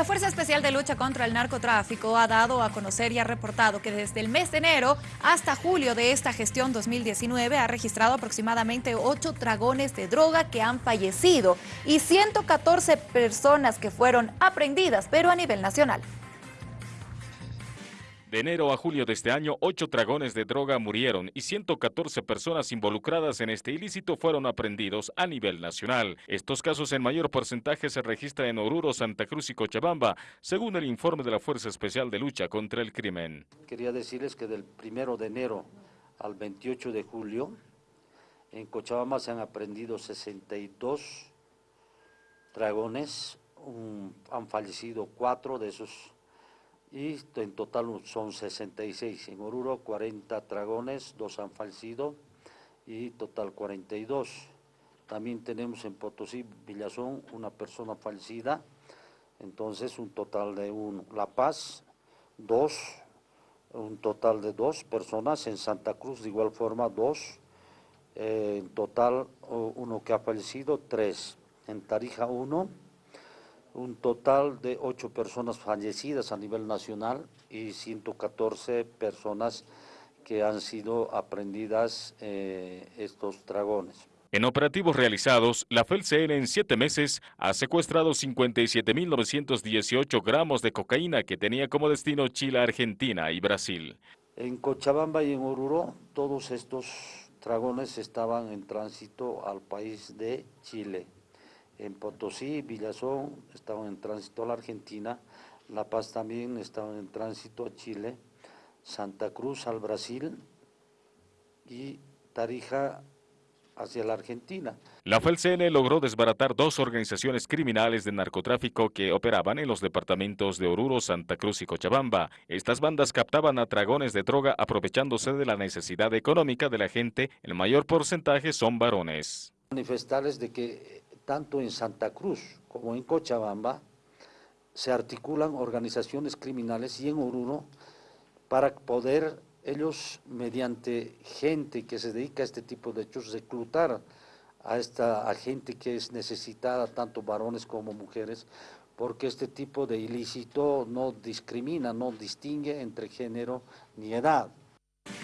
La Fuerza Especial de Lucha contra el Narcotráfico ha dado a conocer y ha reportado que desde el mes de enero hasta julio de esta gestión 2019 ha registrado aproximadamente 8 dragones de droga que han fallecido y 114 personas que fueron aprendidas, pero a nivel nacional. De enero a julio de este año, ocho dragones de droga murieron y 114 personas involucradas en este ilícito fueron aprendidos a nivel nacional. Estos casos en mayor porcentaje se registran en Oruro, Santa Cruz y Cochabamba, según el informe de la Fuerza Especial de Lucha contra el Crimen. Quería decirles que del primero de enero al 28 de julio, en Cochabamba se han aprendido 62 dragones, han fallecido cuatro de esos y en total son 66. En Oruro 40 dragones, dos han fallecido y total 42. También tenemos en Potosí, Villazón, una persona fallecida, entonces un total de uno. La Paz, dos, un total de dos personas. En Santa Cruz, de igual forma, dos. Eh, en total, uno que ha fallecido, tres. En Tarija, uno un total de ocho personas fallecidas a nivel nacional y 114 personas que han sido aprendidas eh, estos dragones. En operativos realizados, la FELCN en siete meses ha secuestrado 57.918 gramos de cocaína que tenía como destino Chile, Argentina y Brasil. En Cochabamba y en Oruro, todos estos dragones estaban en tránsito al país de Chile en Potosí, Villazón estaban en tránsito a la Argentina, La Paz también estaban en tránsito a Chile, Santa Cruz al Brasil y Tarija hacia la Argentina. La FELCN logró desbaratar dos organizaciones criminales de narcotráfico que operaban en los departamentos de Oruro, Santa Cruz y Cochabamba. Estas bandas captaban a dragones de droga aprovechándose de la necesidad económica de la gente, el mayor porcentaje son varones. Manifestarles de que tanto en Santa Cruz como en Cochabamba, se articulan organizaciones criminales y en Oruro para poder ellos, mediante gente que se dedica a este tipo de hechos, reclutar a esta gente que es necesitada, tanto varones como mujeres, porque este tipo de ilícito no discrimina, no distingue entre género ni edad.